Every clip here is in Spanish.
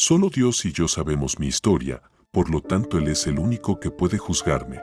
Solo Dios y yo sabemos mi historia, por lo tanto Él es el único que puede juzgarme.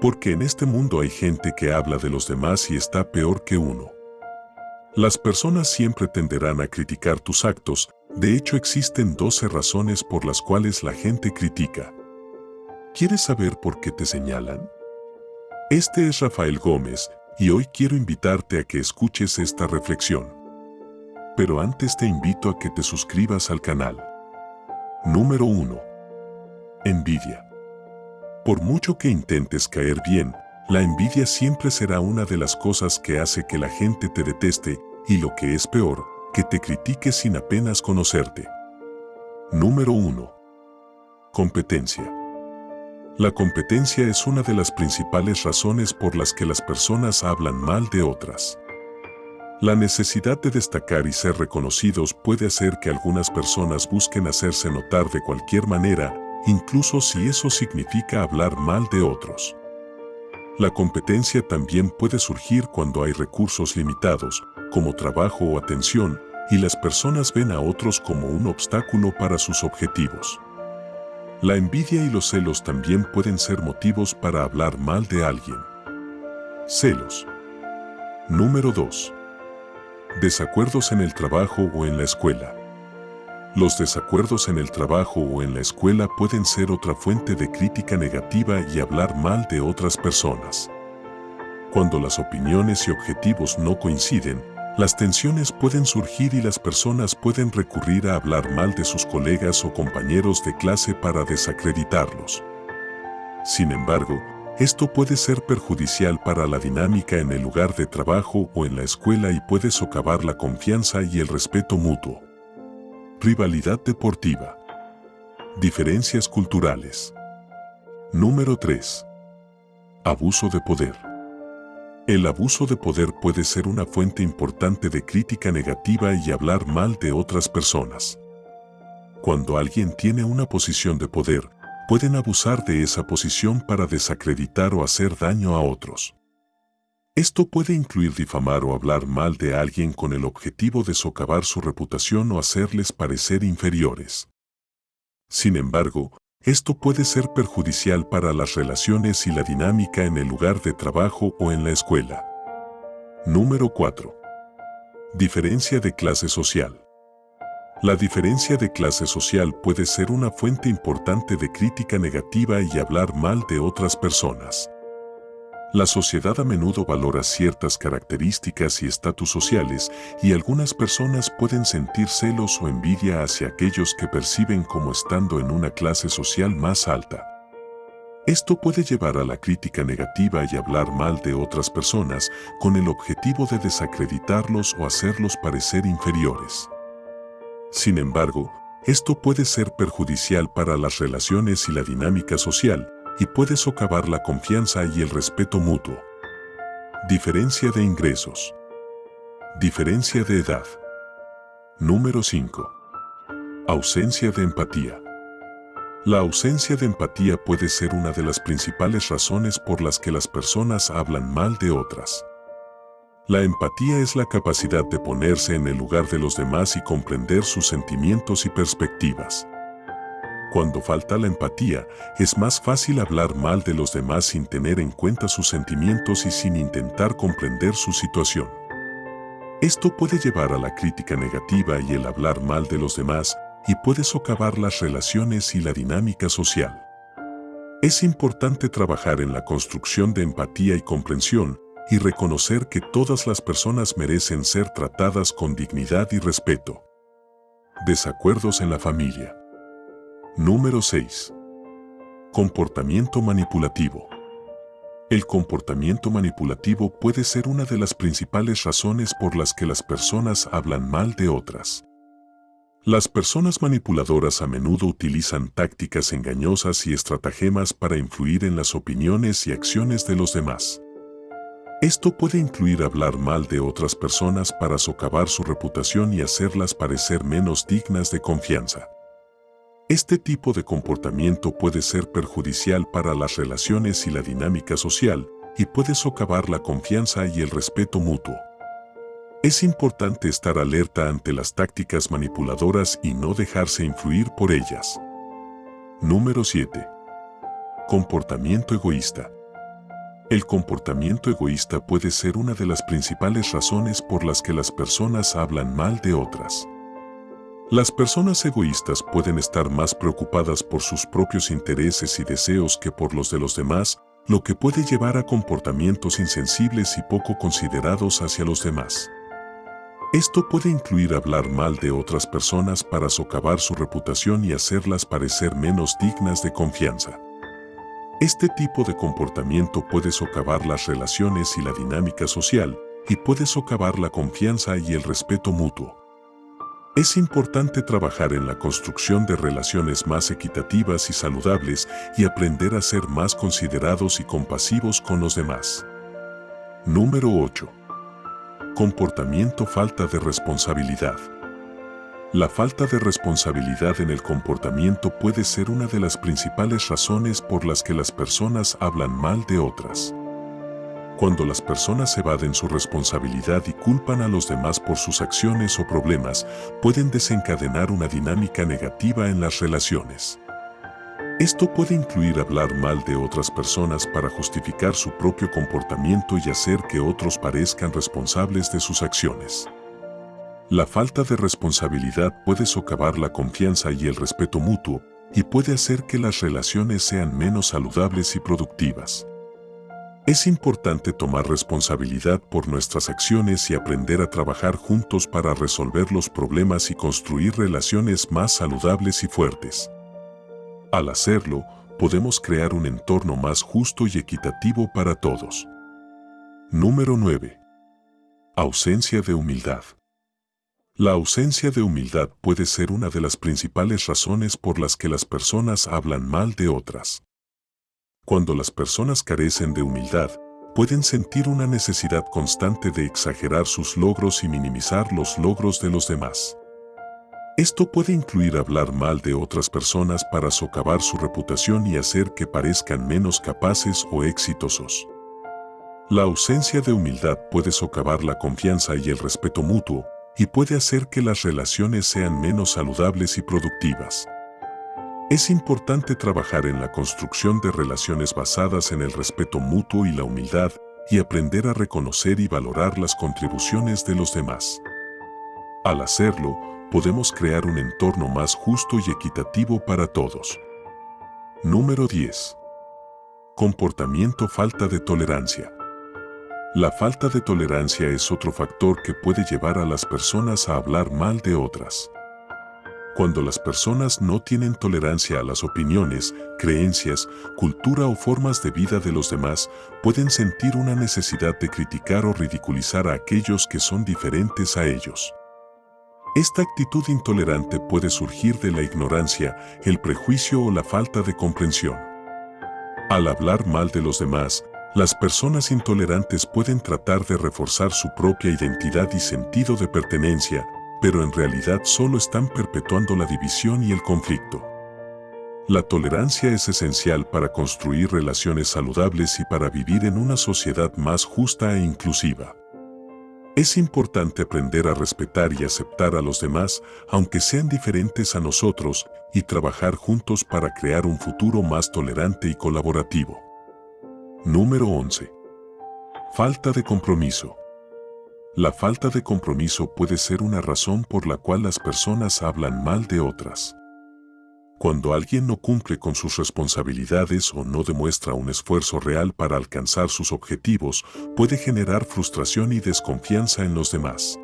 Porque en este mundo hay gente que habla de los demás y está peor que uno. Las personas siempre tenderán a criticar tus actos, de hecho existen 12 razones por las cuales la gente critica. ¿Quieres saber por qué te señalan? Este es Rafael Gómez, y hoy quiero invitarte a que escuches esta reflexión. Pero antes te invito a que te suscribas al canal. Número 1. Envidia. Por mucho que intentes caer bien, la envidia siempre será una de las cosas que hace que la gente te deteste y lo que es peor, que te critique sin apenas conocerte. Número 1. Competencia. La competencia es una de las principales razones por las que las personas hablan mal de otras. La necesidad de destacar y ser reconocidos puede hacer que algunas personas busquen hacerse notar de cualquier manera, incluso si eso significa hablar mal de otros. La competencia también puede surgir cuando hay recursos limitados, como trabajo o atención, y las personas ven a otros como un obstáculo para sus objetivos. La envidia y los celos también pueden ser motivos para hablar mal de alguien. Celos. Número 2. Desacuerdos en el trabajo o en la escuela. Los desacuerdos en el trabajo o en la escuela pueden ser otra fuente de crítica negativa y hablar mal de otras personas. Cuando las opiniones y objetivos no coinciden, las tensiones pueden surgir y las personas pueden recurrir a hablar mal de sus colegas o compañeros de clase para desacreditarlos. Sin embargo, esto puede ser perjudicial para la dinámica en el lugar de trabajo o en la escuela y puede socavar la confianza y el respeto mutuo. Rivalidad deportiva. Diferencias culturales. Número 3. Abuso de poder. El abuso de poder puede ser una fuente importante de crítica negativa y hablar mal de otras personas. Cuando alguien tiene una posición de poder, pueden abusar de esa posición para desacreditar o hacer daño a otros. Esto puede incluir difamar o hablar mal de alguien con el objetivo de socavar su reputación o hacerles parecer inferiores. Sin embargo, esto puede ser perjudicial para las relaciones y la dinámica en el lugar de trabajo o en la escuela. Número 4. Diferencia de clase social. La diferencia de clase social puede ser una fuente importante de crítica negativa y hablar mal de otras personas. La sociedad a menudo valora ciertas características y estatus sociales y algunas personas pueden sentir celos o envidia hacia aquellos que perciben como estando en una clase social más alta. Esto puede llevar a la crítica negativa y hablar mal de otras personas con el objetivo de desacreditarlos o hacerlos parecer inferiores. Sin embargo, esto puede ser perjudicial para las relaciones y la dinámica social, y puede socavar la confianza y el respeto mutuo. Diferencia de ingresos. Diferencia de edad. Número 5. Ausencia de empatía. La ausencia de empatía puede ser una de las principales razones por las que las personas hablan mal de otras. La empatía es la capacidad de ponerse en el lugar de los demás y comprender sus sentimientos y perspectivas. Cuando falta la empatía, es más fácil hablar mal de los demás sin tener en cuenta sus sentimientos y sin intentar comprender su situación. Esto puede llevar a la crítica negativa y el hablar mal de los demás y puede socavar las relaciones y la dinámica social. Es importante trabajar en la construcción de empatía y comprensión y reconocer que todas las personas merecen ser tratadas con dignidad y respeto. Desacuerdos en la familia. Número 6. Comportamiento manipulativo. El comportamiento manipulativo puede ser una de las principales razones por las que las personas hablan mal de otras. Las personas manipuladoras a menudo utilizan tácticas engañosas y estratagemas para influir en las opiniones y acciones de los demás. Esto puede incluir hablar mal de otras personas para socavar su reputación y hacerlas parecer menos dignas de confianza. Este tipo de comportamiento puede ser perjudicial para las relaciones y la dinámica social y puede socavar la confianza y el respeto mutuo. Es importante estar alerta ante las tácticas manipuladoras y no dejarse influir por ellas. Número 7. Comportamiento egoísta. El comportamiento egoísta puede ser una de las principales razones por las que las personas hablan mal de otras. Las personas egoístas pueden estar más preocupadas por sus propios intereses y deseos que por los de los demás, lo que puede llevar a comportamientos insensibles y poco considerados hacia los demás. Esto puede incluir hablar mal de otras personas para socavar su reputación y hacerlas parecer menos dignas de confianza. Este tipo de comportamiento puede socavar las relaciones y la dinámica social, y puede socavar la confianza y el respeto mutuo. Es importante trabajar en la construcción de relaciones más equitativas y saludables y aprender a ser más considerados y compasivos con los demás. Número 8. Comportamiento falta de responsabilidad. La falta de responsabilidad en el comportamiento puede ser una de las principales razones por las que las personas hablan mal de otras. Cuando las personas evaden su responsabilidad y culpan a los demás por sus acciones o problemas, pueden desencadenar una dinámica negativa en las relaciones. Esto puede incluir hablar mal de otras personas para justificar su propio comportamiento y hacer que otros parezcan responsables de sus acciones. La falta de responsabilidad puede socavar la confianza y el respeto mutuo y puede hacer que las relaciones sean menos saludables y productivas. Es importante tomar responsabilidad por nuestras acciones y aprender a trabajar juntos para resolver los problemas y construir relaciones más saludables y fuertes. Al hacerlo, podemos crear un entorno más justo y equitativo para todos. Número 9. Ausencia de humildad. La ausencia de humildad puede ser una de las principales razones por las que las personas hablan mal de otras. Cuando las personas carecen de humildad, pueden sentir una necesidad constante de exagerar sus logros y minimizar los logros de los demás. Esto puede incluir hablar mal de otras personas para socavar su reputación y hacer que parezcan menos capaces o exitosos. La ausencia de humildad puede socavar la confianza y el respeto mutuo, y puede hacer que las relaciones sean menos saludables y productivas. Es importante trabajar en la construcción de relaciones basadas en el respeto mutuo y la humildad y aprender a reconocer y valorar las contribuciones de los demás. Al hacerlo, podemos crear un entorno más justo y equitativo para todos. Número 10. Comportamiento falta de tolerancia. La falta de tolerancia es otro factor que puede llevar a las personas a hablar mal de otras. Cuando las personas no tienen tolerancia a las opiniones, creencias, cultura o formas de vida de los demás, pueden sentir una necesidad de criticar o ridiculizar a aquellos que son diferentes a ellos. Esta actitud intolerante puede surgir de la ignorancia, el prejuicio o la falta de comprensión. Al hablar mal de los demás, las personas intolerantes pueden tratar de reforzar su propia identidad y sentido de pertenencia, pero en realidad solo están perpetuando la división y el conflicto. La tolerancia es esencial para construir relaciones saludables y para vivir en una sociedad más justa e inclusiva. Es importante aprender a respetar y aceptar a los demás, aunque sean diferentes a nosotros, y trabajar juntos para crear un futuro más tolerante y colaborativo. Número 11. Falta de compromiso. La falta de compromiso puede ser una razón por la cual las personas hablan mal de otras. Cuando alguien no cumple con sus responsabilidades o no demuestra un esfuerzo real para alcanzar sus objetivos, puede generar frustración y desconfianza en los demás.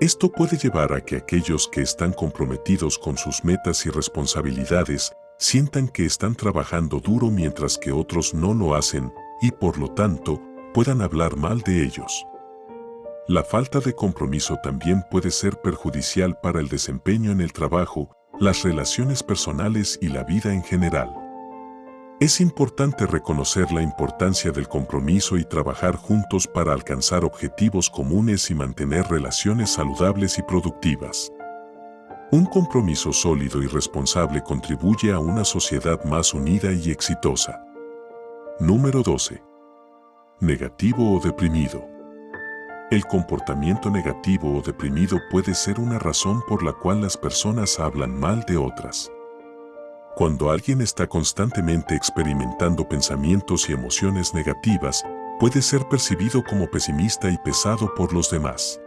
Esto puede llevar a que aquellos que están comprometidos con sus metas y responsabilidades sientan que están trabajando duro mientras que otros no lo hacen y por lo tanto puedan hablar mal de ellos. La falta de compromiso también puede ser perjudicial para el desempeño en el trabajo, las relaciones personales y la vida en general. Es importante reconocer la importancia del compromiso y trabajar juntos para alcanzar objetivos comunes y mantener relaciones saludables y productivas. Un compromiso sólido y responsable contribuye a una sociedad más unida y exitosa. Número 12. Negativo o deprimido. El comportamiento negativo o deprimido puede ser una razón por la cual las personas hablan mal de otras. Cuando alguien está constantemente experimentando pensamientos y emociones negativas, puede ser percibido como pesimista y pesado por los demás.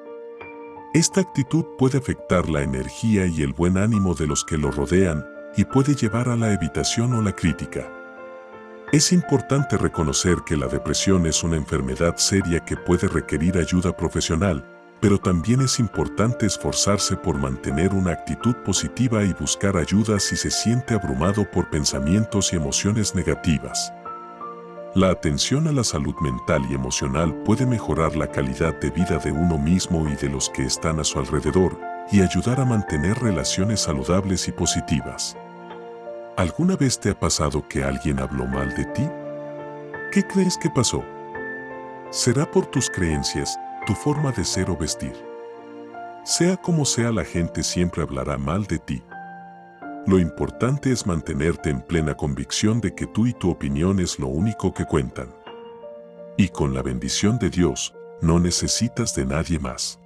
Esta actitud puede afectar la energía y el buen ánimo de los que lo rodean y puede llevar a la evitación o la crítica. Es importante reconocer que la depresión es una enfermedad seria que puede requerir ayuda profesional, pero también es importante esforzarse por mantener una actitud positiva y buscar ayuda si se siente abrumado por pensamientos y emociones negativas. La atención a la salud mental y emocional puede mejorar la calidad de vida de uno mismo y de los que están a su alrededor y ayudar a mantener relaciones saludables y positivas. ¿Alguna vez te ha pasado que alguien habló mal de ti? ¿Qué crees que pasó? Será por tus creencias, tu forma de ser o vestir. Sea como sea, la gente siempre hablará mal de ti. Lo importante es mantenerte en plena convicción de que tú y tu opinión es lo único que cuentan. Y con la bendición de Dios, no necesitas de nadie más.